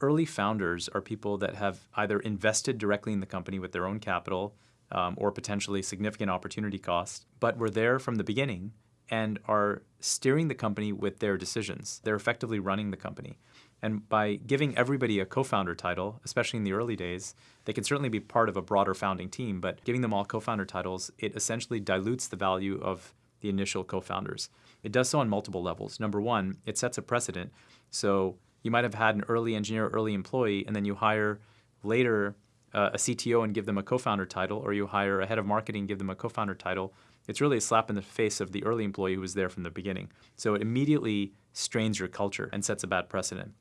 Early founders are people that have either invested directly in the company with their own capital um, or potentially significant opportunity cost, but were there from the beginning and are steering the company with their decisions. They're effectively running the company. And by giving everybody a co-founder title, especially in the early days, they can certainly be part of a broader founding team, but giving them all co-founder titles, it essentially dilutes the value of the initial co-founders. It does so on multiple levels. Number one, it sets a precedent. So you might have had an early engineer, early employee, and then you hire later uh, a CTO and give them a co-founder title, or you hire a head of marketing and give them a co-founder title. It's really a slap in the face of the early employee who was there from the beginning. So it immediately strains your culture and sets a bad precedent.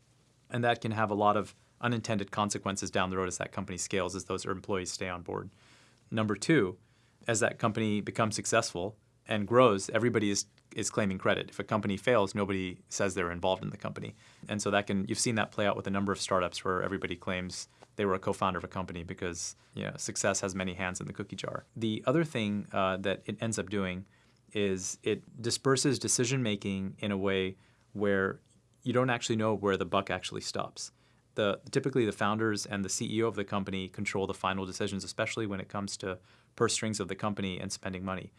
And that can have a lot of unintended consequences down the road as that company scales, as those employees stay on board. Number two, as that company becomes successful and grows, everybody is is claiming credit. If a company fails, nobody says they're involved in the company. And so that can you've seen that play out with a number of startups where everybody claims they were a co-founder of a company because you know, success has many hands in the cookie jar. The other thing uh, that it ends up doing is it disperses decision making in a way where you don't actually know where the buck actually stops. The, typically the founders and the CEO of the company control the final decisions, especially when it comes to purse strings of the company and spending money.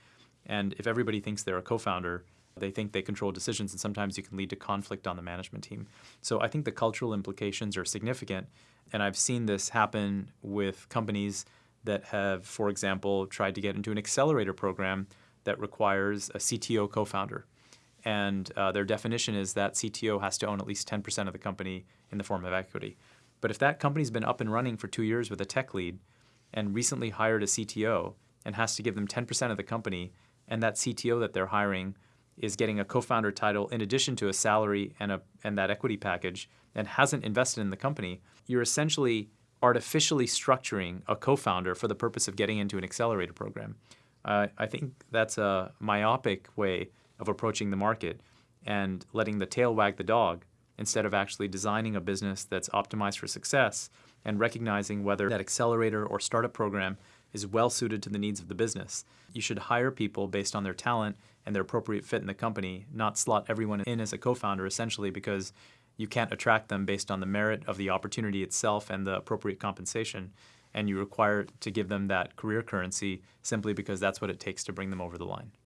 And if everybody thinks they're a co-founder, they think they control decisions, and sometimes you can lead to conflict on the management team. So I think the cultural implications are significant, and I've seen this happen with companies that have, for example, tried to get into an accelerator program that requires a CTO co-founder. And uh, their definition is that CTO has to own at least 10% of the company in the form of equity. But if that company's been up and running for two years with a tech lead and recently hired a CTO and has to give them 10% of the company, and that CTO that they're hiring is getting a co-founder title in addition to a salary and, a, and that equity package and hasn't invested in the company, you're essentially artificially structuring a co-founder for the purpose of getting into an accelerator program. Uh, I think that's a myopic way of approaching the market and letting the tail wag the dog instead of actually designing a business that's optimized for success and recognizing whether that accelerator or startup program is well suited to the needs of the business. You should hire people based on their talent and their appropriate fit in the company, not slot everyone in as a co-founder essentially because you can't attract them based on the merit of the opportunity itself and the appropriate compensation. And you require to give them that career currency simply because that's what it takes to bring them over the line.